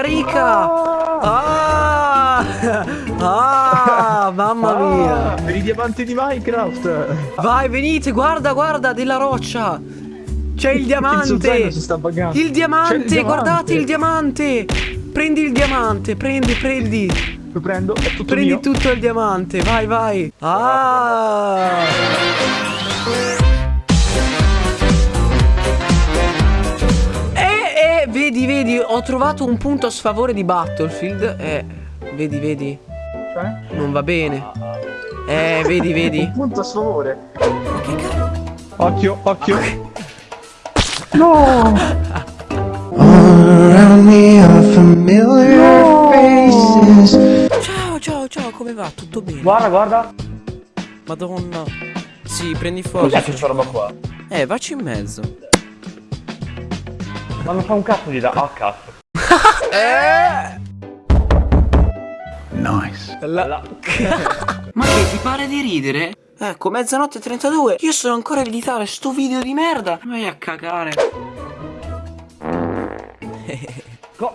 ricca, ricca! Ah! Ah, mamma mia! Per i diamanti di Minecraft. Vai, venite, guarda, guarda, della roccia! C'è il Il diamante! buggando. Il diamante, il diamante. guardate il diamante! Prendi il diamante, prendi, prendi! Lo prendo, tutto Prendi mio. tutto il diamante, vai, vai! Ah! Ho trovato un punto a sfavore di Battlefield. Eh, vedi, vedi, Cioè? non va bene. Eh, vedi, vedi. Un punto a sfavore. Ma che cazzo? Occhio, occhio. Familiar faces. Ciao, ciao, ciao, come va? Tutto bene? Guarda, guarda. Madonna. Sì, prendi fuoco. Cos'è questa roba qua? Eh, vacci in mezzo. Ma non fa un cazzo di da. Ah, cazzo. Eh! Nice. La- Ma che ti pare di ridere? Ecco, mezzanotte e 32. Io sono ancora a editare sto video di merda. Vai a cagare. Co-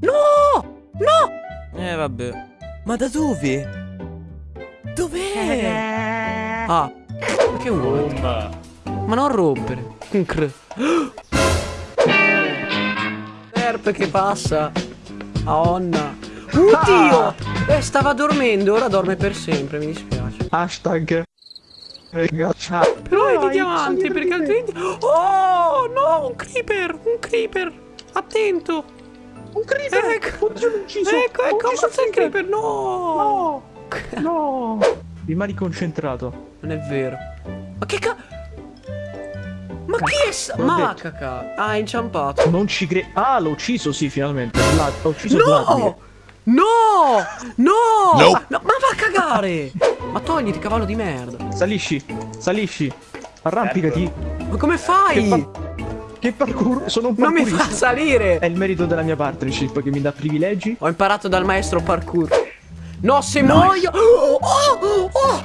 No! No! Eh, vabbè. Ma da dove? Dov'è? Ah, ma che vuoi? Boom. Ma non rompere. Un cr. Erp che passa. Aonna. Oddio! Eh, stava dormendo, ora dorme per sempre, mi dispiace. Hashtag. Ragazza. Però è di diamante, perché altrimenti... Oh, no, un creeper, un creeper. Attento. Un creeper. Ecco. Oddio, ucciso. Ecco, ecco, ucciso il creeper, no. No. No. Rimani concentrato. Non è vero. Ma che ca... Ma chi è... sa- Ma caca. Ah, è inciampato. Non ci credo. Ah, l'ho ucciso, sì, finalmente. Ho ucciso Vladimir. No! No! No! No, ma va a cagare! Ma togliti, cavallo di merda. Salisci, salisci. Arrampicati. Ma come Che, fai? par- che parkour. Sono un Non mi parkourista. fa salire! È il merito della mia partnership che mi dà privilegi. Ho imparato dal maestro parkour. No, se muoio... Oh, oh, oh.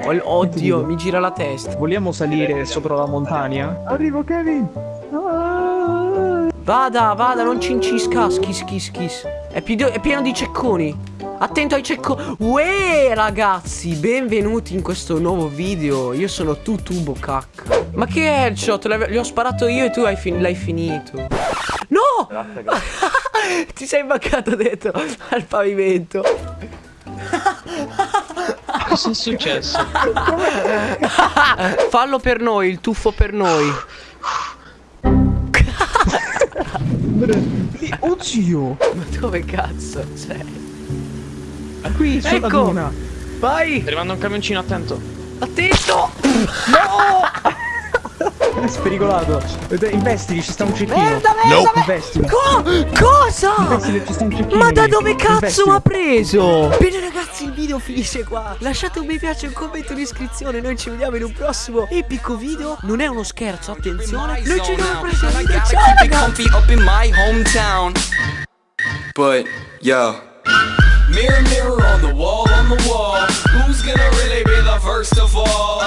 Oh, Oddio, mi gira la testa. vogliamo salire sopra la montagna? Arrivo, Kevin. Ah. Vada, vada, non cincisca. Schis, schis, schis. È, è pieno di cecconi. Attento ai cecconi. Uè, ragazzi, benvenuti in questo nuovo video. Io sono Tutubo cacca. Ma che headshot? Li ho sparato io e tu hai fin- l'hai finito. No! Grazie, grazie. Ti sei baccato dentro al pavimento. Cosa è successo? Fallo per noi, il tuffo per noi. Zio! Ma dove cazzo sei? Qui sulla Ecco. duna. Vai! Sta arrivando un camioncino, attento. Attento! È spericolato. Vedete, Investili, ci sta un cecchino. Merda, merda, merda! Investili. Co- cosa? Investili, ci sta un cecchino. Ma da dove cazzo mi ha preso? Bene ragazzi il video finisce qua Lasciate un mi piace, un commento, un'iscrizione Noi ci vediamo in un prossimo epico video Non è uno scherzo, attenzione Noi ci vediamo al prossimo video Ciao ragazzi comfy up in my hometown. But yo, on the wall. Who's gonna really be the first of all?